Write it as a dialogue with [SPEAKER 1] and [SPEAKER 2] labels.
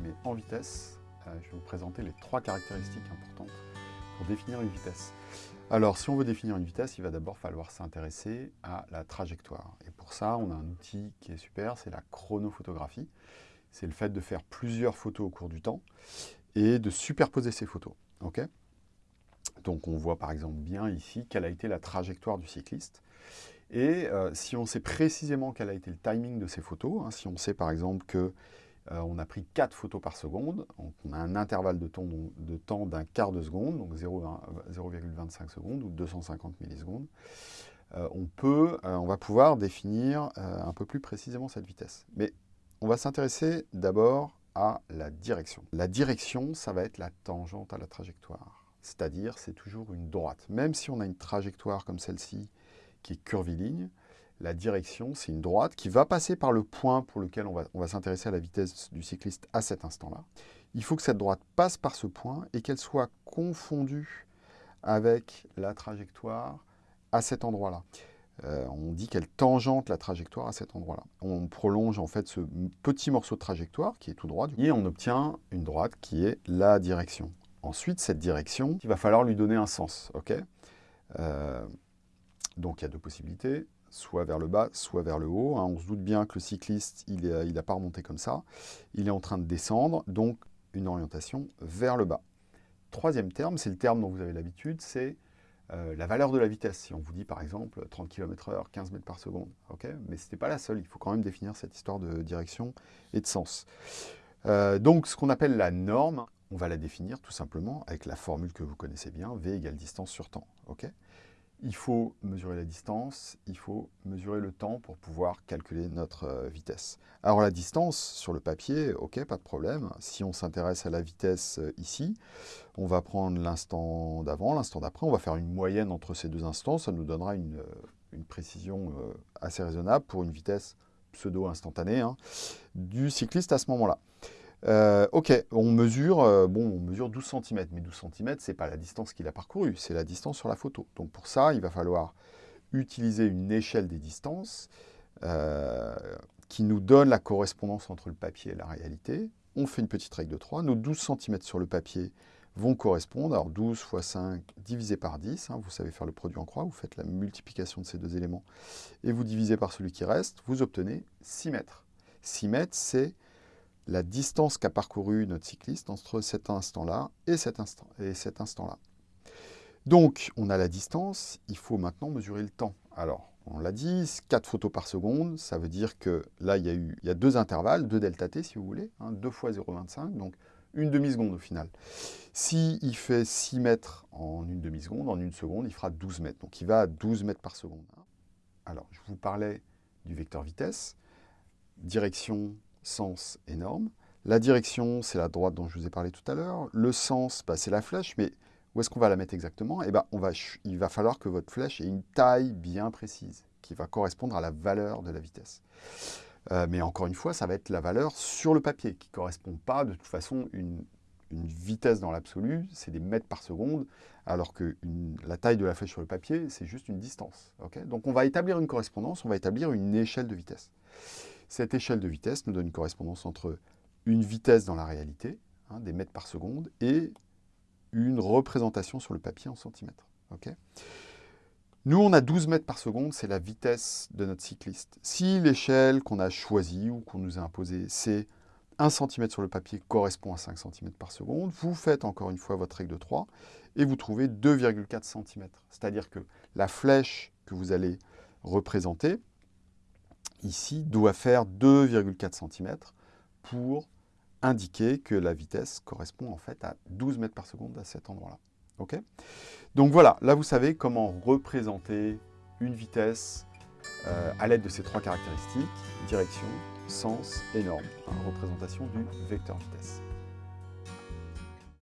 [SPEAKER 1] mais en vitesse, euh, je vais vous présenter les trois caractéristiques importantes pour définir une vitesse. Alors, si on veut définir une vitesse, il va d'abord falloir s'intéresser à la trajectoire. Et pour ça, on a un outil qui est super, c'est la chronophotographie. C'est le fait de faire plusieurs photos au cours du temps et de superposer ces photos. ok? Donc, on voit par exemple bien ici quelle a été la trajectoire du cycliste. Et euh, si on sait précisément quel a été le timing de ces photos, hein, si on sait par exemple que euh, on a pris 4 photos par seconde, on a un intervalle de temps d'un quart de seconde, donc 0,25 secondes ou 250 millisecondes, euh, on, peut, on va pouvoir définir un peu plus précisément cette vitesse. Mais on va s'intéresser d'abord à la direction. La direction, ça va être la tangente à la trajectoire. C'est-à-dire, c'est toujours une droite. Même si on a une trajectoire comme celle-ci, qui est curviligne. La direction, c'est une droite qui va passer par le point pour lequel on va, s'intéresser à la vitesse du cycliste à cet instant-là. Il faut que cette droite passe par ce point et qu'elle soit confondue avec la trajectoire à cet endroit-là. Euh, on dit qu'elle tangente la trajectoire à cet endroit-là. On prolonge en fait ce petit morceau de trajectoire qui est tout droit et on obtient une droite qui est la direction. Ensuite, cette direction, il va falloir lui donner un sens. euh, donc il y a deux possibilités, soit vers le bas, soit vers le haut. Hein. On se doute bien que le cycliste, il n'a pas remonté comme ça. Il est en train de descendre, donc une orientation vers le bas. Troisième terme, c'est le terme dont vous avez l'habitude, c'est euh, la valeur de la vitesse. Si on vous dit par exemple 30 km h 15 mètres par seconde. Mais ce n'est pas la seule, il faut quand même définir cette histoire de direction et de sens. Euh, donc ce qu'on appelle la norme, on va la définir tout simplement avec la formule que vous connaissez bien, V égale distance sur temps. Il faut mesurer la distance, il faut mesurer le temps pour pouvoir calculer notre euh, vitesse. Alors la distance, sur le papier, ok, pas de problème. Si on s'intéresse à la vitesse euh, ici, on va prendre l'instant d'avant, l'instant d'après, on va faire une moyenne entre ces deux instants, ça nous donnera une, euh, précision assez raisonnable pour une vitesse pseudo-instantanée hein, du cycliste à ce moment-là. Euh, ok, on mesure, euh, bon, on mesure 12 cm, mais 12 cm, ce n'est pas la distance qu'il a parcourue, c'est la distance sur la photo. Donc pour ça, il va falloir utiliser une échelle des distances euh, qui nous donne la correspondance entre le papier et la réalité. On fait une petite règle de 3. Nos 12 cm sur le papier vont correspondre. Alors 12 fois 5 divisé par 10, hein, vous savez faire le produit en croix, vous faites la multiplication de ces deux éléments et vous divisez par celui qui reste, vous obtenez 6 mètres. 6 mètres, c'est la distance qu'a parcouru notre cycliste entre cet instant-là et cet instant-là. Donc, on a la distance, il faut maintenant mesurer le temps. Alors, on l'a dit, 4 photos par seconde, ça veut dire que là, il y a, eu, il y a deux intervalles, deux delta t si vous voulez, 2 hein, fois 0,25, donc une demi-seconde au final. S'il il fait 6 mètres en une demi-seconde, en une seconde, il fera 12 mètres. Donc il va à 12 mètres par seconde. Alors, je vous parlais du vecteur vitesse, direction sens et norme. La direction, c'est la droite dont je vous ai parlé tout à l'heure. Le sens, bah, c'est la flèche, mais où est-ce qu'on va la mettre exactement? Eh ben, on va, Il va falloir que votre flèche ait une taille bien précise, qui va correspondre à la valeur de la vitesse. Euh, mais encore une fois, ça va être la valeur sur le papier, qui ne correspond pas de toute façon une, une vitesse dans l'absolu, c'est des mètres par seconde, alors que la taille de la flèche sur le papier, c'est juste une distance. Donc on va établir une correspondance, on va établir une échelle de vitesse. Cette échelle de vitesse nous donne une correspondance entre une vitesse dans la réalité, hein, des mètres par seconde, et une représentation sur le papier en centimètres. nous, on a 12 mètres par seconde, c'est la vitesse de notre cycliste. Si l'échelle qu'on a choisie ou qu'on nous a imposée, c'est 1 cm sur le papier correspond à 5 cm par seconde, vous faites encore une fois votre règle de 3 et vous trouvez 2,4 cm. C'est-à-dire que la flèche que vous allez représenter, ici, doit faire 2,4 cm pour indiquer que la vitesse correspond en fait à 12 mètres par seconde à cet endroit-là. Donc voilà, là vous savez comment représenter une vitesse euh, à l'aide de ces trois caractéristiques, direction, sens et norme, représentation du vecteur vitesse.